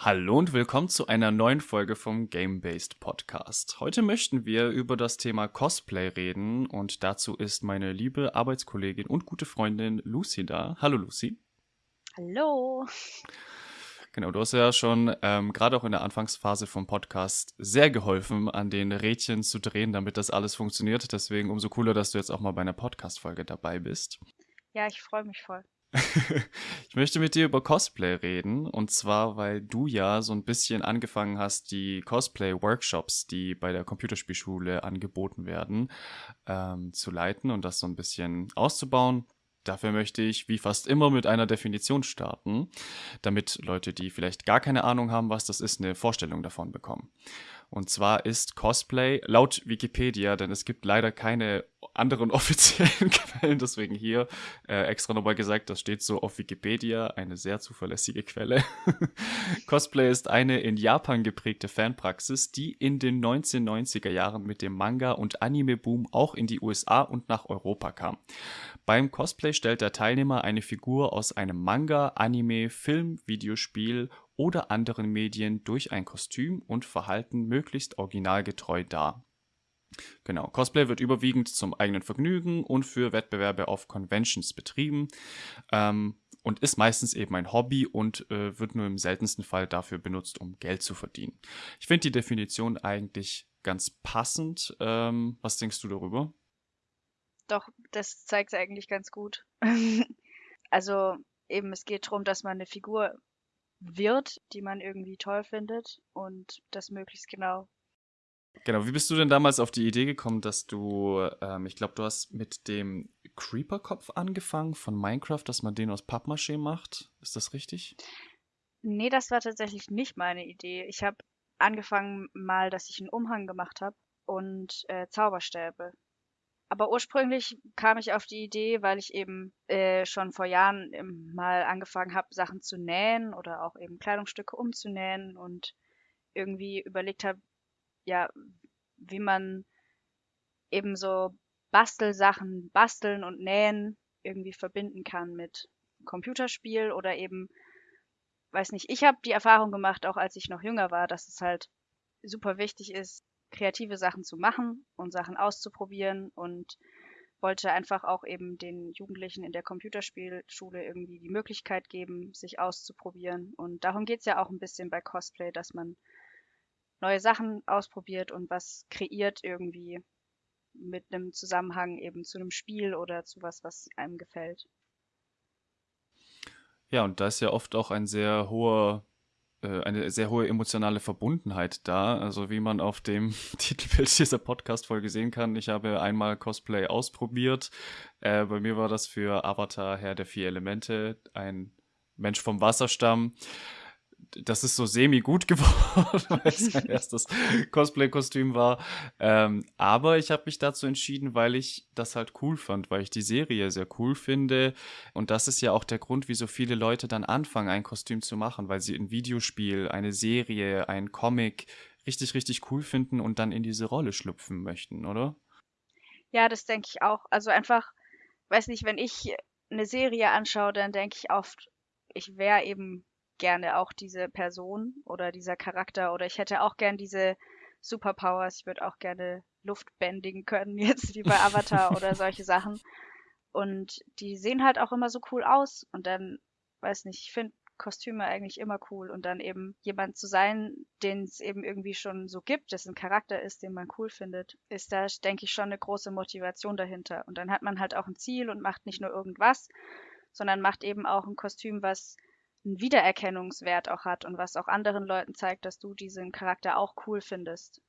Hallo und willkommen zu einer neuen Folge vom Game-Based Podcast. Heute möchten wir über das Thema Cosplay reden und dazu ist meine liebe Arbeitskollegin und gute Freundin Lucy da. Hallo Lucy. Hallo. Genau, du hast ja schon ähm, gerade auch in der Anfangsphase vom Podcast sehr geholfen, an den Rädchen zu drehen, damit das alles funktioniert. Deswegen umso cooler, dass du jetzt auch mal bei einer Podcast-Folge dabei bist. Ja, ich freue mich voll. Ich möchte mit dir über Cosplay reden. Und zwar, weil du ja so ein bisschen angefangen hast, die Cosplay-Workshops, die bei der Computerspielschule angeboten werden, ähm, zu leiten und das so ein bisschen auszubauen. Dafür möchte ich, wie fast immer, mit einer Definition starten, damit Leute, die vielleicht gar keine Ahnung haben, was das ist, eine Vorstellung davon bekommen. Und zwar ist Cosplay laut Wikipedia, denn es gibt leider keine anderen offiziellen Quellen, deswegen hier äh, extra nochmal gesagt, das steht so auf Wikipedia, eine sehr zuverlässige Quelle. Cosplay ist eine in Japan geprägte Fanpraxis, die in den 1990er Jahren mit dem Manga- und Anime-Boom auch in die USA und nach Europa kam. Beim Cosplay stellt der Teilnehmer eine Figur aus einem Manga, Anime, Film, Videospiel oder anderen Medien durch ein Kostüm und Verhalten möglichst originalgetreu dar. Genau, Cosplay wird überwiegend zum eigenen Vergnügen und für Wettbewerbe auf Conventions betrieben ähm, und ist meistens eben ein Hobby und äh, wird nur im seltensten Fall dafür benutzt, um Geld zu verdienen. Ich finde die Definition eigentlich ganz passend. Ähm, was denkst du darüber? Doch, das zeigt es eigentlich ganz gut. also eben, es geht darum, dass man eine Figur wird, die man irgendwie toll findet und das möglichst genau. Genau, wie bist du denn damals auf die Idee gekommen, dass du, ähm, ich glaube, du hast mit dem Creeper-Kopf angefangen von Minecraft, dass man den aus Pappmaché macht? Ist das richtig? Nee, das war tatsächlich nicht meine Idee. Ich habe angefangen mal, dass ich einen Umhang gemacht habe und äh, Zauberstäbe. Aber ursprünglich kam ich auf die Idee, weil ich eben äh, schon vor Jahren mal angefangen habe, Sachen zu nähen oder auch eben Kleidungsstücke umzunähen und irgendwie überlegt habe, ja, wie man eben so Bastelsachen, basteln und nähen irgendwie verbinden kann mit Computerspiel oder eben, weiß nicht, ich habe die Erfahrung gemacht, auch als ich noch jünger war, dass es halt super wichtig ist, kreative Sachen zu machen und Sachen auszuprobieren und wollte einfach auch eben den Jugendlichen in der Computerspielschule irgendwie die Möglichkeit geben, sich auszuprobieren. Und darum geht es ja auch ein bisschen bei Cosplay, dass man neue Sachen ausprobiert und was kreiert irgendwie mit einem Zusammenhang eben zu einem Spiel oder zu was, was einem gefällt. Ja, und da ist ja oft auch ein sehr hoher eine sehr hohe emotionale Verbundenheit da. Also wie man auf dem Titelbild dieser Podcast-Folge sehen kann, ich habe einmal Cosplay ausprobiert. Äh, bei mir war das für Avatar Herr der vier Elemente, ein Mensch vom Wasserstamm das ist so semi-gut geworden, weil es mein erstes Cosplay-Kostüm war. Ähm, aber ich habe mich dazu entschieden, weil ich das halt cool fand, weil ich die Serie sehr cool finde. Und das ist ja auch der Grund, wieso viele Leute dann anfangen, ein Kostüm zu machen, weil sie ein Videospiel, eine Serie, ein Comic richtig, richtig cool finden und dann in diese Rolle schlüpfen möchten, oder? Ja, das denke ich auch. Also einfach, weiß nicht, wenn ich eine Serie anschaue, dann denke ich oft, ich wäre eben gerne auch diese Person oder dieser Charakter oder ich hätte auch gern diese Superpowers. Ich würde auch gerne Luft bändigen können, jetzt wie bei Avatar oder solche Sachen. Und die sehen halt auch immer so cool aus. Und dann, weiß nicht, ich finde Kostüme eigentlich immer cool. Und dann eben jemand zu sein, den es eben irgendwie schon so gibt, dessen Charakter ist, den man cool findet, ist da, denke ich, schon eine große Motivation dahinter. Und dann hat man halt auch ein Ziel und macht nicht nur irgendwas, sondern macht eben auch ein Kostüm, was einen Wiedererkennungswert auch hat und was auch anderen Leuten zeigt, dass du diesen Charakter auch cool findest.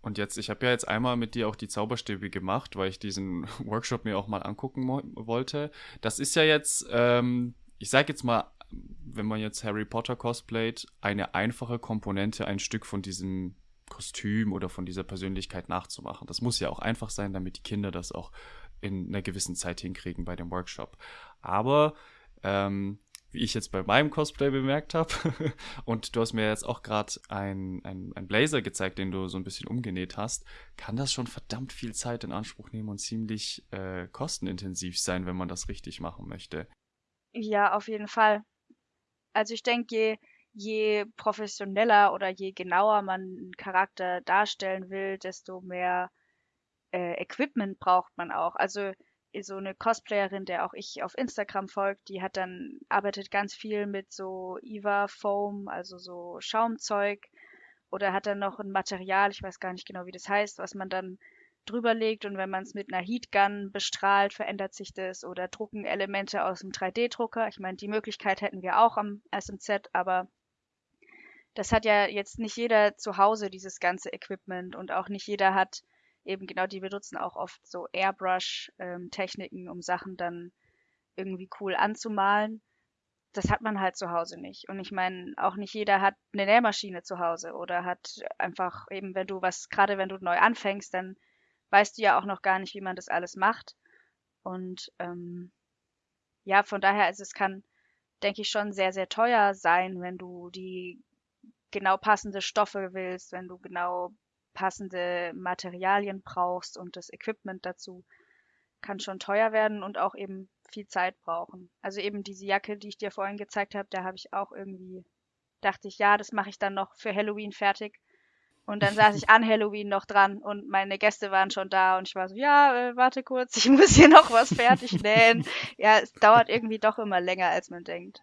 Und jetzt, ich habe ja jetzt einmal mit dir auch die Zauberstäbe gemacht, weil ich diesen Workshop mir auch mal angucken wollte. Das ist ja jetzt, ähm, ich sage jetzt mal, wenn man jetzt Harry Potter cosplayt, eine einfache Komponente, ein Stück von diesem Kostüm oder von dieser Persönlichkeit nachzumachen. Das muss ja auch einfach sein, damit die Kinder das auch in einer gewissen Zeit hinkriegen bei dem Workshop. Aber ähm, wie ich jetzt bei meinem Cosplay bemerkt habe. und du hast mir jetzt auch gerade ein, ein, ein Blazer gezeigt, den du so ein bisschen umgenäht hast. Kann das schon verdammt viel Zeit in Anspruch nehmen und ziemlich äh, kostenintensiv sein, wenn man das richtig machen möchte. Ja, auf jeden Fall. Also ich denke, je, je professioneller oder je genauer man einen Charakter darstellen will, desto mehr äh, Equipment braucht man auch. Also so eine Cosplayerin, der auch ich auf Instagram folgt, die hat dann arbeitet ganz viel mit so Eva Foam, also so Schaumzeug oder hat dann noch ein Material, ich weiß gar nicht genau, wie das heißt, was man dann drüber legt und wenn man es mit einer Heatgun bestrahlt, verändert sich das oder drucken Elemente aus dem 3D-Drucker. Ich meine, die Möglichkeit hätten wir auch am SMZ, aber das hat ja jetzt nicht jeder zu Hause, dieses ganze Equipment und auch nicht jeder hat eben genau, die benutzen auch oft so Airbrush-Techniken, ähm, um Sachen dann irgendwie cool anzumalen. Das hat man halt zu Hause nicht. Und ich meine, auch nicht jeder hat eine Nähmaschine zu Hause oder hat einfach eben, wenn du was, gerade wenn du neu anfängst, dann weißt du ja auch noch gar nicht, wie man das alles macht. Und ähm, ja, von daher, also es kann, denke ich, schon sehr, sehr teuer sein, wenn du die genau passende Stoffe willst, wenn du genau passende Materialien brauchst und das Equipment dazu, kann schon teuer werden und auch eben viel Zeit brauchen. Also eben diese Jacke, die ich dir vorhin gezeigt habe, da habe ich auch irgendwie, dachte ich, ja, das mache ich dann noch für Halloween fertig. Und dann saß ich an Halloween noch dran und meine Gäste waren schon da und ich war so, ja, äh, warte kurz, ich muss hier noch was fertig nähen. ja, es dauert irgendwie doch immer länger, als man denkt.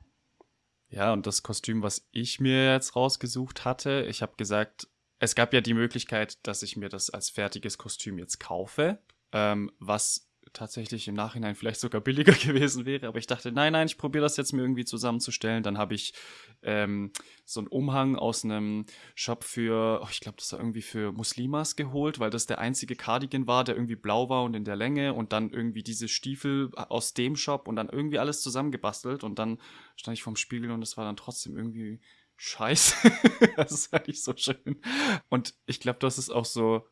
Ja, und das Kostüm, was ich mir jetzt rausgesucht hatte, ich habe gesagt, es gab ja die Möglichkeit, dass ich mir das als fertiges Kostüm jetzt kaufe, ähm, was tatsächlich im Nachhinein vielleicht sogar billiger gewesen wäre, aber ich dachte, nein, nein, ich probiere das jetzt mir irgendwie zusammenzustellen. Dann habe ich ähm, so einen Umhang aus einem Shop für, oh, ich glaube, das war irgendwie für Muslimas geholt, weil das der einzige Cardigan war, der irgendwie blau war und in der Länge. Und dann irgendwie diese Stiefel aus dem Shop und dann irgendwie alles zusammengebastelt. Und dann stand ich vorm Spiegel und es war dann trotzdem irgendwie scheiße. das ist halt nicht so schön. Und ich glaube, das ist auch so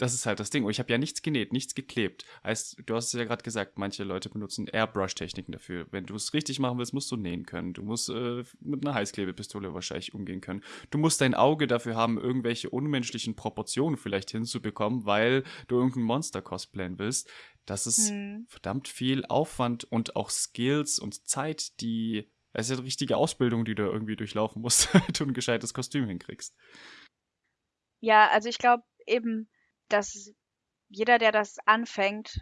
das ist halt das Ding. Und ich habe ja nichts genäht, nichts geklebt. Heißt, du hast es ja gerade gesagt, manche Leute benutzen Airbrush-Techniken dafür. Wenn du es richtig machen willst, musst du nähen können. Du musst äh, mit einer Heißklebepistole wahrscheinlich umgehen können. Du musst dein Auge dafür haben, irgendwelche unmenschlichen Proportionen vielleicht hinzubekommen, weil du irgendein Monster cosplayen willst. Das ist hm. verdammt viel Aufwand und auch Skills und Zeit, die. Es ist ja eine richtige Ausbildung, die du irgendwie durchlaufen musst, damit du ein gescheites Kostüm hinkriegst. Ja, also ich glaube eben, dass jeder, der das anfängt,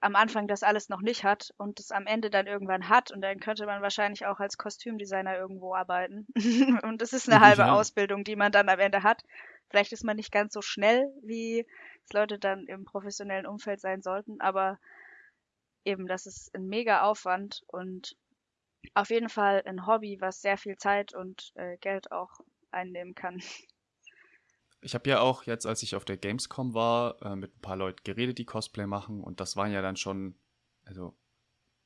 am Anfang das alles noch nicht hat und es am Ende dann irgendwann hat und dann könnte man wahrscheinlich auch als Kostümdesigner irgendwo arbeiten. und das ist eine halbe ja. Ausbildung, die man dann am Ende hat. Vielleicht ist man nicht ganz so schnell, wie es Leute dann im professionellen Umfeld sein sollten, aber eben, das ist ein mega Aufwand und auf jeden Fall ein Hobby, was sehr viel Zeit und äh, Geld auch einnehmen kann. Ich habe ja auch jetzt, als ich auf der Gamescom war, äh, mit ein paar Leuten geredet, die Cosplay machen. Und das waren ja dann schon, also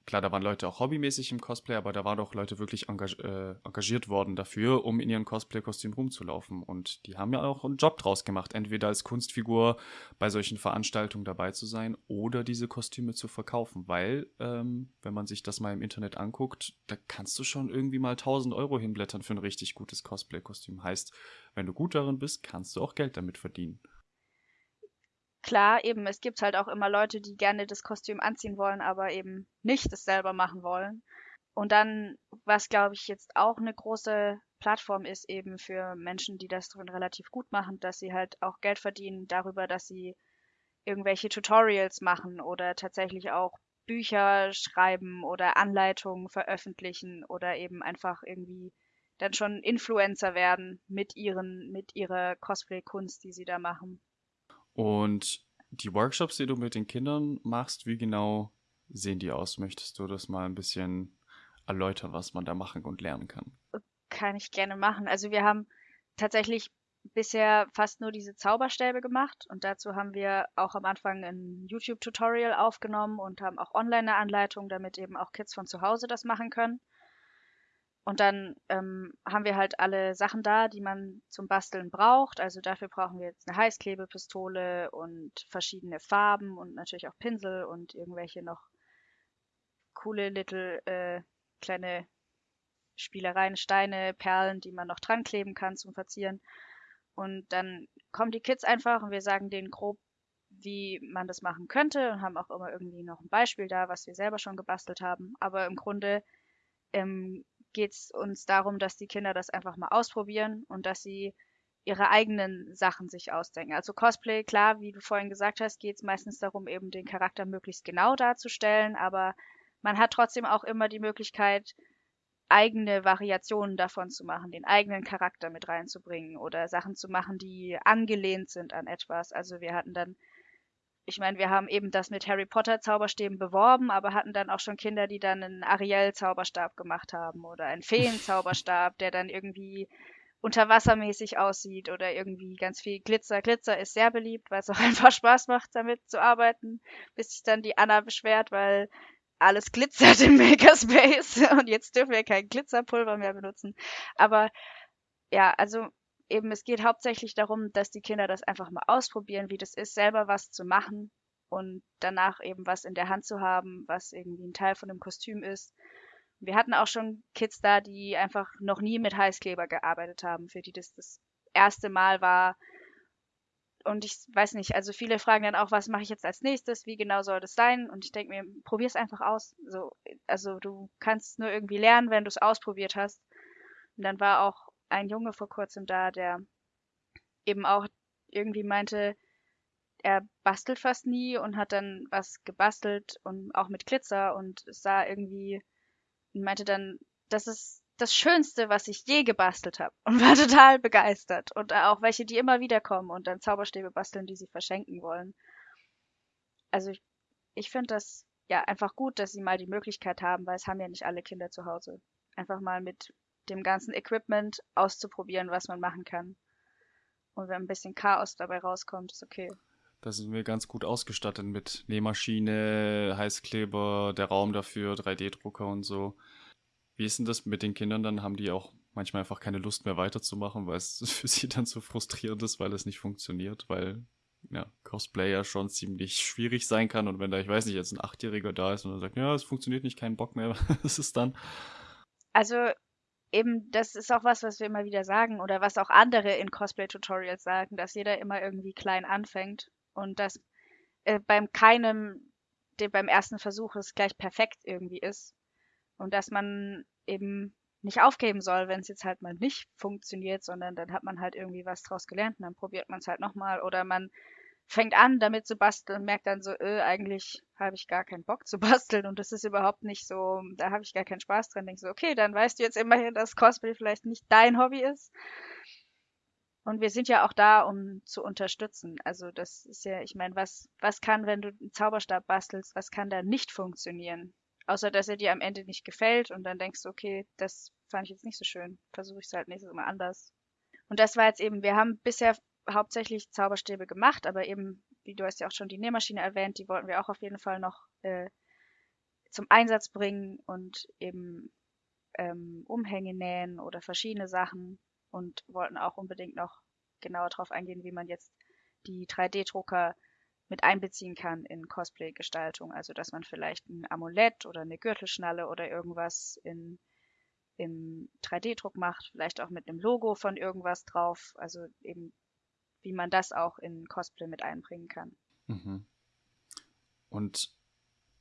klar, da waren Leute auch hobbymäßig im Cosplay, aber da waren auch Leute wirklich engag äh, engagiert worden dafür, um in ihren Cosplay-Kostüm rumzulaufen. Und die haben ja auch einen Job draus gemacht, entweder als Kunstfigur bei solchen Veranstaltungen dabei zu sein oder diese Kostüme zu verkaufen. Weil, ähm, wenn man sich das mal im Internet anguckt, da kannst du schon irgendwie mal 1000 Euro hinblättern für ein richtig gutes Cosplay-Kostüm. Heißt, wenn du gut darin bist, kannst du auch Geld damit verdienen klar, eben, es gibt halt auch immer Leute, die gerne das Kostüm anziehen wollen, aber eben nicht es selber machen wollen. Und dann, was glaube ich jetzt auch eine große Plattform ist, eben für Menschen, die das drin relativ gut machen, dass sie halt auch Geld verdienen darüber, dass sie irgendwelche Tutorials machen oder tatsächlich auch Bücher schreiben oder Anleitungen veröffentlichen oder eben einfach irgendwie dann schon Influencer werden mit ihren, mit ihrer Cosplay-Kunst, die sie da machen. Und die Workshops, die du mit den Kindern machst, wie genau sehen die aus? Möchtest du das mal ein bisschen erläutern, was man da machen und lernen kann? Kann ich gerne machen. Also wir haben tatsächlich bisher fast nur diese Zauberstäbe gemacht und dazu haben wir auch am Anfang ein YouTube-Tutorial aufgenommen und haben auch online eine Anleitung, damit eben auch Kids von zu Hause das machen können. Und dann ähm, haben wir halt alle Sachen da, die man zum Basteln braucht. Also dafür brauchen wir jetzt eine Heißklebepistole und verschiedene Farben und natürlich auch Pinsel und irgendwelche noch coole little äh, kleine Spielereien, Steine, Perlen, die man noch dran kleben kann zum Verzieren. Und dann kommen die Kids einfach und wir sagen denen grob, wie man das machen könnte und haben auch immer irgendwie noch ein Beispiel da, was wir selber schon gebastelt haben. Aber im Grunde ähm, geht es uns darum, dass die Kinder das einfach mal ausprobieren und dass sie ihre eigenen Sachen sich ausdenken. Also Cosplay, klar, wie du vorhin gesagt hast, geht es meistens darum, eben den Charakter möglichst genau darzustellen, aber man hat trotzdem auch immer die Möglichkeit, eigene Variationen davon zu machen, den eigenen Charakter mit reinzubringen oder Sachen zu machen, die angelehnt sind an etwas. Also wir hatten dann, ich meine, wir haben eben das mit Harry Potter Zauberstäben beworben, aber hatten dann auch schon Kinder, die dann einen Ariel Zauberstab gemacht haben oder einen Feen Zauberstab, der dann irgendwie unterwassermäßig aussieht oder irgendwie ganz viel Glitzer. Glitzer ist sehr beliebt, weil es auch einfach Spaß macht, damit zu arbeiten, bis sich dann die Anna beschwert, weil alles glitzert im Makerspace und jetzt dürfen wir kein Glitzerpulver mehr benutzen. Aber ja, also eben, es geht hauptsächlich darum, dass die Kinder das einfach mal ausprobieren, wie das ist, selber was zu machen und danach eben was in der Hand zu haben, was irgendwie ein Teil von dem Kostüm ist. Wir hatten auch schon Kids da, die einfach noch nie mit Heißkleber gearbeitet haben, für die das das erste Mal war, und ich weiß nicht, also viele fragen dann auch, was mache ich jetzt als nächstes, wie genau soll das sein? Und ich denke mir, probier es einfach aus. So, also du kannst nur irgendwie lernen, wenn du es ausprobiert hast. Und dann war auch ein Junge vor kurzem da, der eben auch irgendwie meinte, er bastelt fast nie und hat dann was gebastelt und auch mit Glitzer und sah irgendwie und meinte dann, das ist das Schönste, was ich je gebastelt habe und war total begeistert. Und auch welche, die immer wieder kommen und dann Zauberstäbe basteln, die sie verschenken wollen. Also ich, ich finde das ja einfach gut, dass sie mal die Möglichkeit haben, weil es haben ja nicht alle Kinder zu Hause. Einfach mal mit dem ganzen Equipment auszuprobieren, was man machen kann. Und wenn ein bisschen Chaos dabei rauskommt, ist okay. Da sind wir ganz gut ausgestattet mit Nähmaschine, Heißkleber, der Raum dafür, 3D-Drucker und so. Wie ist denn das mit den Kindern dann? Haben die auch manchmal einfach keine Lust mehr weiterzumachen, weil es für sie dann so frustrierend ist, weil es nicht funktioniert, weil ja, Cosplay ja schon ziemlich schwierig sein kann und wenn da, ich weiß nicht, jetzt ein Achtjähriger da ist und dann sagt, ja, es funktioniert nicht, kein Bock mehr, was ist dann? Also eben, das ist auch was, was wir immer wieder sagen oder was auch andere in Cosplay-Tutorials sagen, dass jeder immer irgendwie klein anfängt und dass äh, beim keinem, dem beim ersten Versuch es gleich perfekt irgendwie ist, und dass man eben nicht aufgeben soll, wenn es jetzt halt mal nicht funktioniert, sondern dann hat man halt irgendwie was draus gelernt und dann probiert man es halt nochmal oder man fängt an, damit zu basteln und merkt dann so, äh, eigentlich habe ich gar keinen Bock zu basteln und das ist überhaupt nicht so, da habe ich gar keinen Spaß dran. Denkst so, okay, dann weißt du jetzt immerhin, dass Cosplay vielleicht nicht dein Hobby ist. Und wir sind ja auch da, um zu unterstützen. Also das ist ja, ich meine, was, was kann, wenn du einen Zauberstab bastelst, was kann da nicht funktionieren? Außer, dass er dir am Ende nicht gefällt und dann denkst du, okay, das fand ich jetzt nicht so schön. Versuche ich es halt nächstes Mal anders. Und das war jetzt eben, wir haben bisher hauptsächlich Zauberstäbe gemacht, aber eben, wie du hast ja auch schon die Nähmaschine erwähnt, die wollten wir auch auf jeden Fall noch äh, zum Einsatz bringen und eben ähm, Umhänge nähen oder verschiedene Sachen und wollten auch unbedingt noch genauer darauf eingehen, wie man jetzt die 3D-Drucker mit einbeziehen kann in Cosplay-Gestaltung. Also dass man vielleicht ein Amulett oder eine Gürtelschnalle oder irgendwas in, im 3D-Druck macht, vielleicht auch mit einem Logo von irgendwas drauf. Also eben, wie man das auch in Cosplay mit einbringen kann. Mhm. Und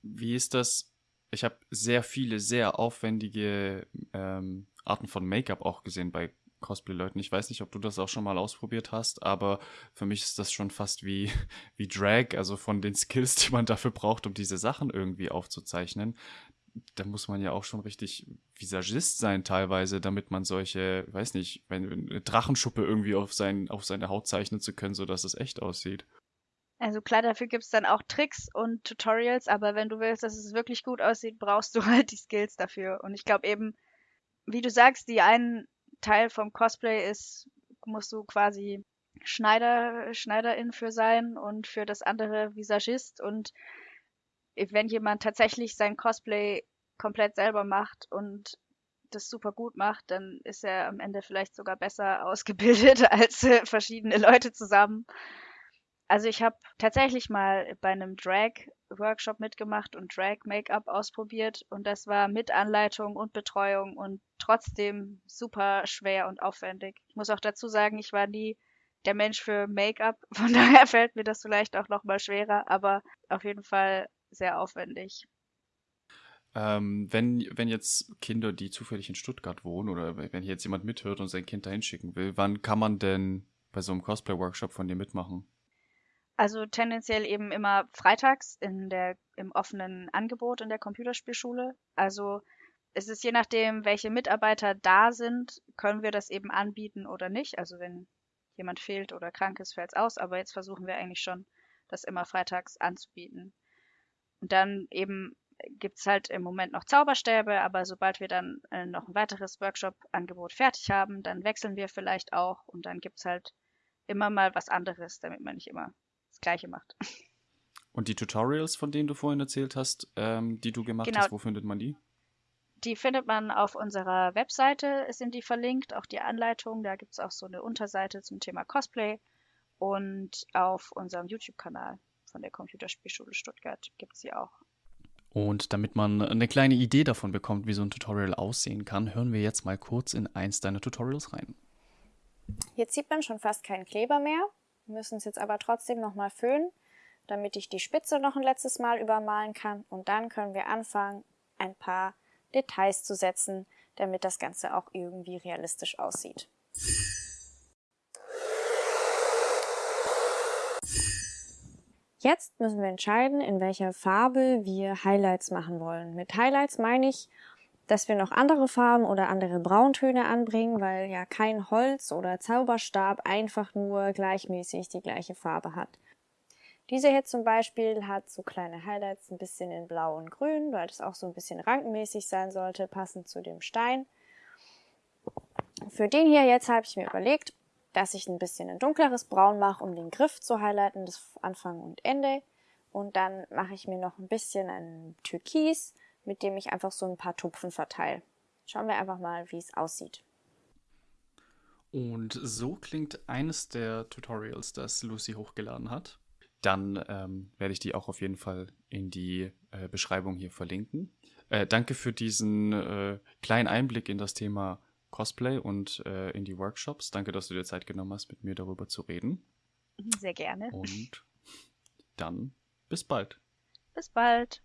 wie ist das? Ich habe sehr viele, sehr aufwendige ähm, Arten von Make-up auch gesehen bei Cosplay-Leuten. Ich weiß nicht, ob du das auch schon mal ausprobiert hast, aber für mich ist das schon fast wie, wie Drag, also von den Skills, die man dafür braucht, um diese Sachen irgendwie aufzuzeichnen. Da muss man ja auch schon richtig Visagist sein teilweise, damit man solche, weiß nicht, eine Drachenschuppe irgendwie auf, sein, auf seine Haut zeichnen zu können, sodass es echt aussieht. Also klar, dafür gibt es dann auch Tricks und Tutorials, aber wenn du willst, dass es wirklich gut aussieht, brauchst du halt die Skills dafür. Und ich glaube eben, wie du sagst, die einen Teil vom Cosplay ist, musst du quasi Schneider, Schneiderin für sein und für das andere Visagist. Und wenn jemand tatsächlich sein Cosplay komplett selber macht und das super gut macht, dann ist er am Ende vielleicht sogar besser ausgebildet als äh, verschiedene Leute zusammen. Also ich habe tatsächlich mal bei einem Drag-Workshop mitgemacht und Drag-Make-up ausprobiert und das war mit Anleitung und Betreuung und trotzdem super schwer und aufwendig. Ich muss auch dazu sagen, ich war nie der Mensch für Make-up, von daher fällt mir das vielleicht auch nochmal schwerer, aber auf jeden Fall sehr aufwendig. Ähm, wenn, wenn jetzt Kinder, die zufällig in Stuttgart wohnen oder wenn hier jetzt jemand mithört und sein Kind dahin schicken will, wann kann man denn bei so einem Cosplay-Workshop von dir mitmachen? Also tendenziell eben immer freitags in der, im offenen Angebot in der Computerspielschule. Also es ist je nachdem, welche Mitarbeiter da sind, können wir das eben anbieten oder nicht. Also wenn jemand fehlt oder krank ist, fällt es aus. Aber jetzt versuchen wir eigentlich schon, das immer freitags anzubieten. Und dann eben gibt es halt im Moment noch Zauberstäbe, aber sobald wir dann äh, noch ein weiteres Workshop-Angebot fertig haben, dann wechseln wir vielleicht auch und dann gibt es halt immer mal was anderes, damit man nicht immer das Gleiche macht. Und die Tutorials, von denen du vorhin erzählt hast, ähm, die du gemacht genau. hast, wo findet man die? Die findet man auf unserer Webseite, sind die verlinkt, auch die Anleitung. Da gibt es auch so eine Unterseite zum Thema Cosplay. Und auf unserem YouTube-Kanal von der Computerspielschule Stuttgart gibt es sie auch. Und damit man eine kleine Idee davon bekommt, wie so ein Tutorial aussehen kann, hören wir jetzt mal kurz in eins deiner Tutorials rein. Jetzt sieht man schon fast keinen Kleber mehr. Wir müssen es jetzt aber trotzdem nochmal föhnen, damit ich die Spitze noch ein letztes Mal übermalen kann. Und dann können wir anfangen, ein paar Details zu setzen, damit das Ganze auch irgendwie realistisch aussieht. Jetzt müssen wir entscheiden, in welcher Farbe wir Highlights machen wollen. Mit Highlights meine ich, dass wir noch andere Farben oder andere Brauntöne anbringen, weil ja kein Holz oder Zauberstab einfach nur gleichmäßig die gleiche Farbe hat. Diese hier zum Beispiel hat so kleine Highlights ein bisschen in blau und grün, weil das auch so ein bisschen rankenmäßig sein sollte, passend zu dem Stein. Für den hier jetzt habe ich mir überlegt, dass ich ein bisschen ein dunkleres Braun mache, um den Griff zu highlighten, das Anfang und Ende. Und dann mache ich mir noch ein bisschen ein Türkis, mit dem ich einfach so ein paar Tupfen verteile. Schauen wir einfach mal, wie es aussieht. Und so klingt eines der Tutorials, das Lucy hochgeladen hat. Dann ähm, werde ich die auch auf jeden Fall in die äh, Beschreibung hier verlinken. Äh, danke für diesen äh, kleinen Einblick in das Thema Cosplay und äh, in die Workshops. Danke, dass du dir Zeit genommen hast, mit mir darüber zu reden. Sehr gerne. Und dann bis bald. Bis bald.